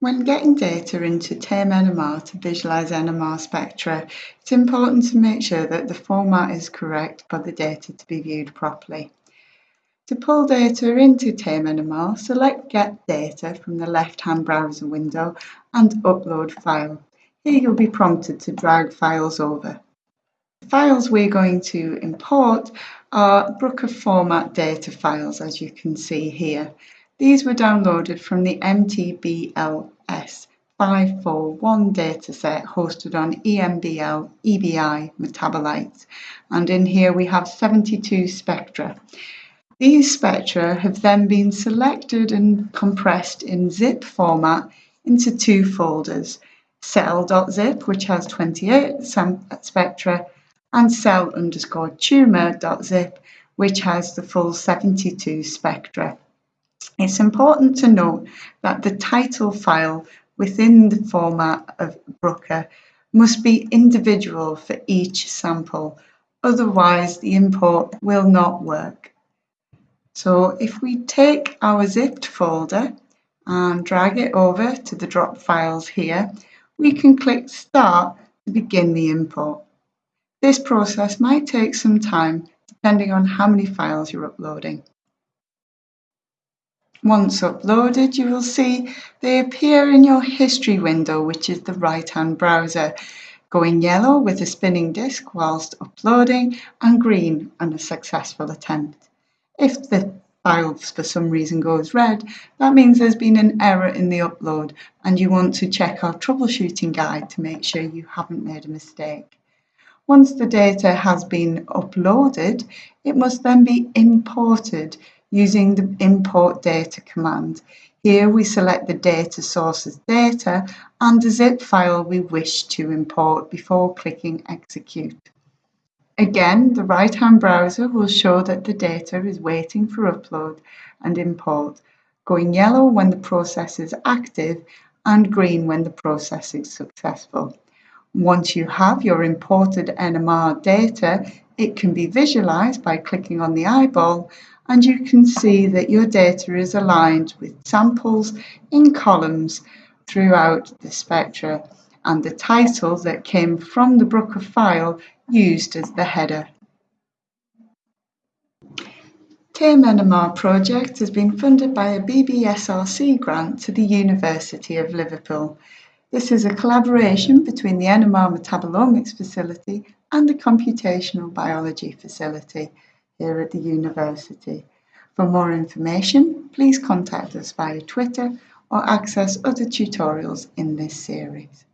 When getting data into TAME-NMR to visualize NMR spectra, it's important to make sure that the format is correct for the data to be viewed properly. To pull data into TAME-NMR, select Get Data from the left-hand browser window and Upload File. Here you'll be prompted to drag files over. The files we're going to import are Bruker format data files, as you can see here. These were downloaded from the MTBLS 541 dataset hosted on EMBL EBI MetaboLights. And in here we have 72 spectra. These spectra have then been selected and compressed in zip format into two folders, cell.zip, which has 28 spectra, and cell underscore tumor.zip, which has the full 72 spectra. It's important to note that the title file within the format of Bruker must be individual for each sample, otherwise the import will not work. So if we take our zipped folder and drag it over to the drop files here, we can click Start to begin the import. This process might take some time depending on how many files you're uploading. Once uploaded, you will see they appear in your history window, which is the right-hand browser, going yellow with a spinning disk whilst uploading and green on a successful attempt. If the file for some reason goes red, that means there's been an error in the upload and you want to check our troubleshooting guide to make sure you haven't made a mistake. Once the data has been uploaded, it must then be imported using the import data command. Here we select the data source as data and the zip file we wish to import before clicking execute. Again, the right-hand browser will show that the data is waiting for upload and import, going yellow when the process is active and green when the process is successful. Once you have your imported NMR data, it can be visualized by clicking on the eyeball and you can see that your data is aligned with samples in columns throughout the spectra and the title that came from the Bruker file used as the header. TAME-NMR project has been funded by a BBSRC grant to the University of Liverpool. This is a collaboration between the NMR Metabolomics facility and the Computational Biology facility here at the university. For more information, please contact us via Twitter or access other tutorials in this series.